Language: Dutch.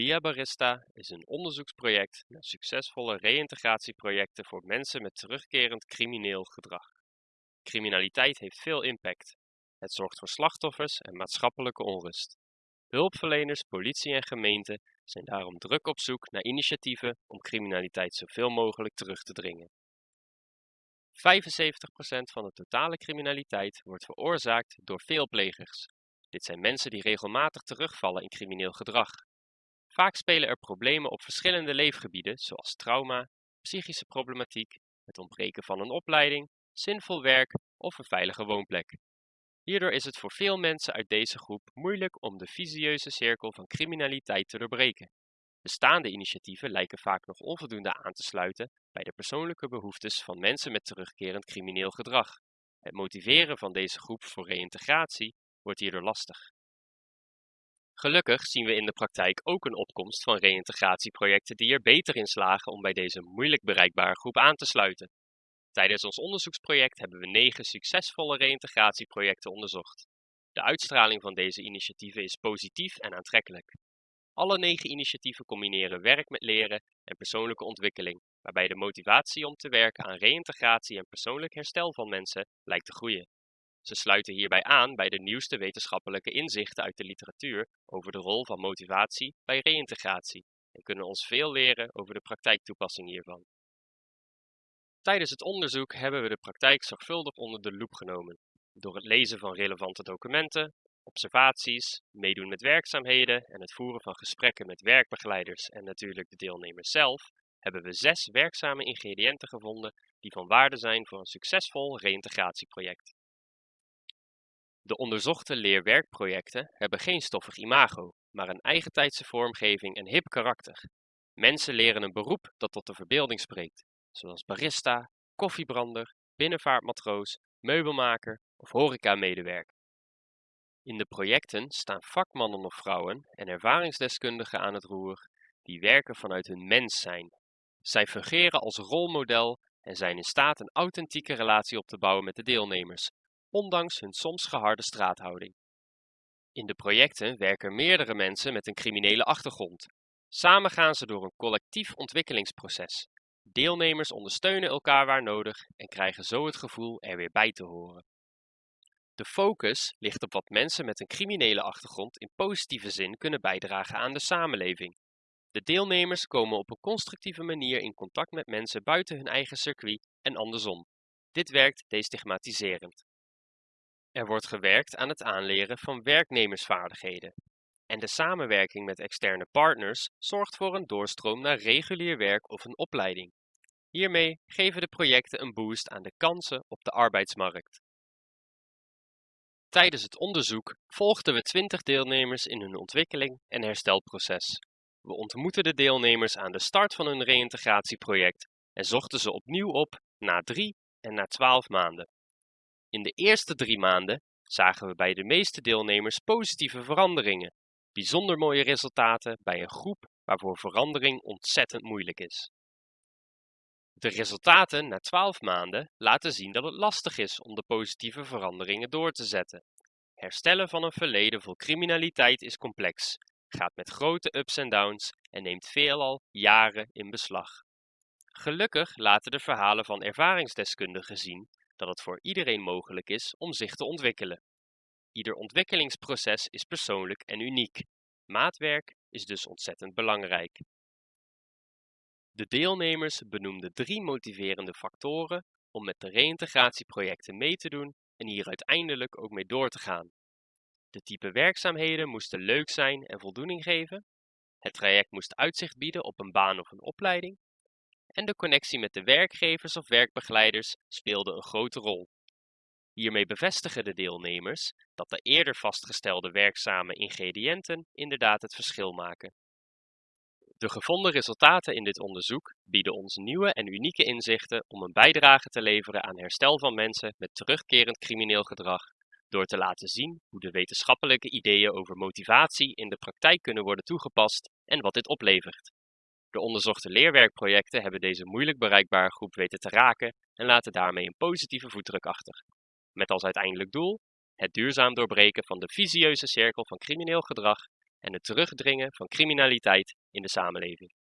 Via Barista is een onderzoeksproject naar succesvolle reïntegratieprojecten voor mensen met terugkerend crimineel gedrag. Criminaliteit heeft veel impact. Het zorgt voor slachtoffers en maatschappelijke onrust. Hulpverleners, politie en gemeenten zijn daarom druk op zoek naar initiatieven om criminaliteit zoveel mogelijk terug te dringen. 75% van de totale criminaliteit wordt veroorzaakt door veelplegers. Dit zijn mensen die regelmatig terugvallen in crimineel gedrag. Vaak spelen er problemen op verschillende leefgebieden, zoals trauma, psychische problematiek, het ontbreken van een opleiding, zinvol werk of een veilige woonplek. Hierdoor is het voor veel mensen uit deze groep moeilijk om de visieuze cirkel van criminaliteit te doorbreken. Bestaande initiatieven lijken vaak nog onvoldoende aan te sluiten bij de persoonlijke behoeftes van mensen met terugkerend crimineel gedrag. Het motiveren van deze groep voor reïntegratie wordt hierdoor lastig. Gelukkig zien we in de praktijk ook een opkomst van reïntegratieprojecten die er beter in slagen om bij deze moeilijk bereikbare groep aan te sluiten. Tijdens ons onderzoeksproject hebben we negen succesvolle reïntegratieprojecten onderzocht. De uitstraling van deze initiatieven is positief en aantrekkelijk. Alle negen initiatieven combineren werk met leren en persoonlijke ontwikkeling, waarbij de motivatie om te werken aan reïntegratie en persoonlijk herstel van mensen lijkt te groeien. Ze sluiten hierbij aan bij de nieuwste wetenschappelijke inzichten uit de literatuur over de rol van motivatie bij reïntegratie en kunnen ons veel leren over de praktijktoepassing hiervan. Tijdens het onderzoek hebben we de praktijk zorgvuldig onder de loep genomen. Door het lezen van relevante documenten, observaties, meedoen met werkzaamheden en het voeren van gesprekken met werkbegeleiders en natuurlijk de deelnemers zelf, hebben we zes werkzame ingrediënten gevonden die van waarde zijn voor een succesvol reïntegratieproject. De onderzochte leerwerkprojecten hebben geen stoffig imago, maar een eigentijdse vormgeving en hip karakter. Mensen leren een beroep dat tot de verbeelding spreekt, zoals barista, koffiebrander, binnenvaartmatroos, meubelmaker of horeca-medewerker. In de projecten staan vakmannen of vrouwen en ervaringsdeskundigen aan het roer die werken vanuit hun mens zijn. Zij fungeren als rolmodel en zijn in staat een authentieke relatie op te bouwen met de deelnemers, ondanks hun soms geharde straathouding. In de projecten werken meerdere mensen met een criminele achtergrond. Samen gaan ze door een collectief ontwikkelingsproces. Deelnemers ondersteunen elkaar waar nodig en krijgen zo het gevoel er weer bij te horen. De focus ligt op wat mensen met een criminele achtergrond in positieve zin kunnen bijdragen aan de samenleving. De deelnemers komen op een constructieve manier in contact met mensen buiten hun eigen circuit en andersom. Dit werkt destigmatiserend. Er wordt gewerkt aan het aanleren van werknemersvaardigheden. En de samenwerking met externe partners zorgt voor een doorstroom naar regulier werk of een opleiding. Hiermee geven de projecten een boost aan de kansen op de arbeidsmarkt. Tijdens het onderzoek volgden we 20 deelnemers in hun ontwikkeling en herstelproces. We ontmoetten de deelnemers aan de start van hun reïntegratieproject en zochten ze opnieuw op na drie en na twaalf maanden. In de eerste drie maanden zagen we bij de meeste deelnemers positieve veranderingen, bijzonder mooie resultaten bij een groep waarvoor verandering ontzettend moeilijk is. De resultaten na 12 maanden laten zien dat het lastig is om de positieve veranderingen door te zetten. Herstellen van een verleden vol criminaliteit is complex, gaat met grote ups en downs en neemt veelal jaren in beslag. Gelukkig laten de verhalen van ervaringsdeskundigen zien dat het voor iedereen mogelijk is om zich te ontwikkelen. Ieder ontwikkelingsproces is persoonlijk en uniek. Maatwerk is dus ontzettend belangrijk. De deelnemers benoemden drie motiverende factoren om met de reïntegratieprojecten mee te doen en hier uiteindelijk ook mee door te gaan. De type werkzaamheden moesten leuk zijn en voldoening geven. Het traject moest uitzicht bieden op een baan of een opleiding. En de connectie met de werkgevers of werkbegeleiders speelde een grote rol. Hiermee bevestigen de deelnemers dat de eerder vastgestelde werkzame ingrediënten inderdaad het verschil maken. De gevonden resultaten in dit onderzoek bieden ons nieuwe en unieke inzichten om een bijdrage te leveren aan herstel van mensen met terugkerend crimineel gedrag, door te laten zien hoe de wetenschappelijke ideeën over motivatie in de praktijk kunnen worden toegepast en wat dit oplevert. De onderzochte leerwerkprojecten hebben deze moeilijk bereikbare groep weten te raken en laten daarmee een positieve voetdruk achter. Met als uiteindelijk doel het duurzaam doorbreken van de visieuze cirkel van crimineel gedrag en het terugdringen van criminaliteit in de samenleving.